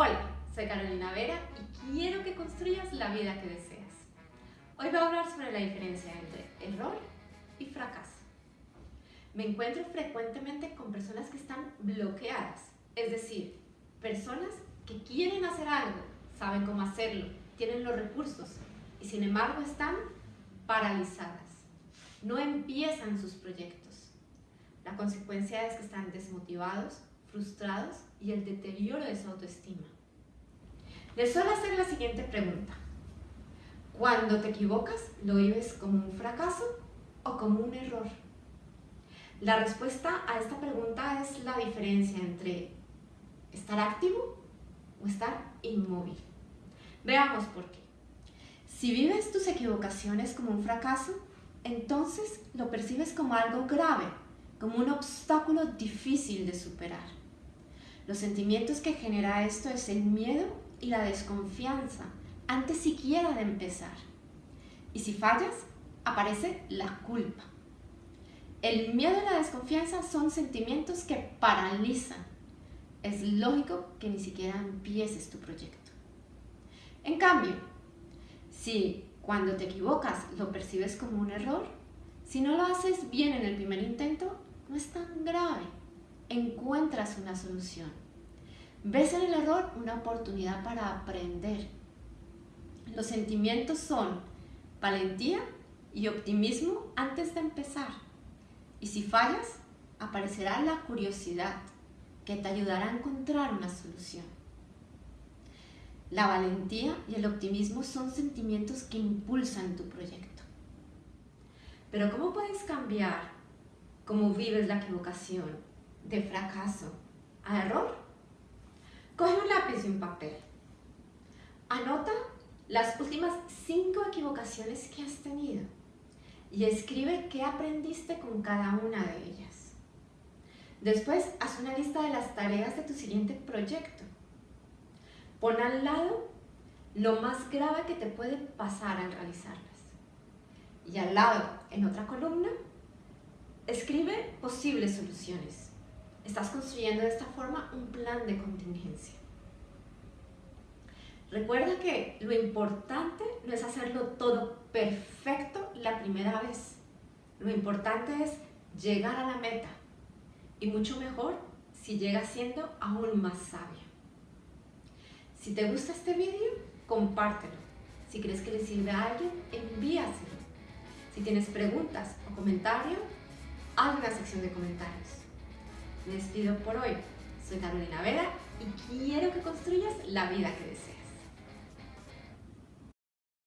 Hola, soy Carolina Vera y quiero que construyas la vida que deseas. Hoy voy a hablar sobre la diferencia entre error y fracaso. Me encuentro frecuentemente con personas que están bloqueadas, es decir, personas que quieren hacer algo, saben cómo hacerlo, tienen los recursos y sin embargo están paralizadas. No empiezan sus proyectos. La consecuencia es que están desmotivados, frustrados y el deterioro de su autoestima. Les suelo hacer la siguiente pregunta. Cuando te equivocas, ¿lo vives como un fracaso o como un error? La respuesta a esta pregunta es la diferencia entre estar activo o estar inmóvil. Veamos por qué. Si vives tus equivocaciones como un fracaso, entonces lo percibes como algo grave, como un obstáculo difícil de superar. Los sentimientos que genera esto es el miedo y la desconfianza antes siquiera de empezar. Y si fallas, aparece la culpa. El miedo y la desconfianza son sentimientos que paralizan. Es lógico que ni siquiera empieces tu proyecto. En cambio, si cuando te equivocas lo percibes como un error, si no lo haces bien en el primer intento, no es tan grave. Encuentras una solución. Ves en el error una oportunidad para aprender. Los sentimientos son valentía y optimismo antes de empezar. Y si fallas, aparecerá la curiosidad que te ayudará a encontrar una solución. La valentía y el optimismo son sentimientos que impulsan tu proyecto. Pero ¿cómo puedes cambiar cómo vives la equivocación de fracaso a error? Coge un lápiz y un papel. Anota las últimas cinco equivocaciones que has tenido y escribe qué aprendiste con cada una de ellas. Después, haz una lista de las tareas de tu siguiente proyecto. Pon al lado lo más grave que te puede pasar al realizarlas. Y al lado, en otra columna, escribe posibles soluciones. Estás construyendo de esta forma un plan de contingencia. Recuerda que lo importante no es hacerlo todo perfecto la primera vez. Lo importante es llegar a la meta. Y mucho mejor si llegas siendo aún más sabio. Si te gusta este vídeo, compártelo. Si crees que le sirve a alguien, envíaselo. Si tienes preguntas o comentarios, haz una sección de comentarios. Me despido por hoy. Soy Carolina Vera y quiero que construyas la vida que deseas.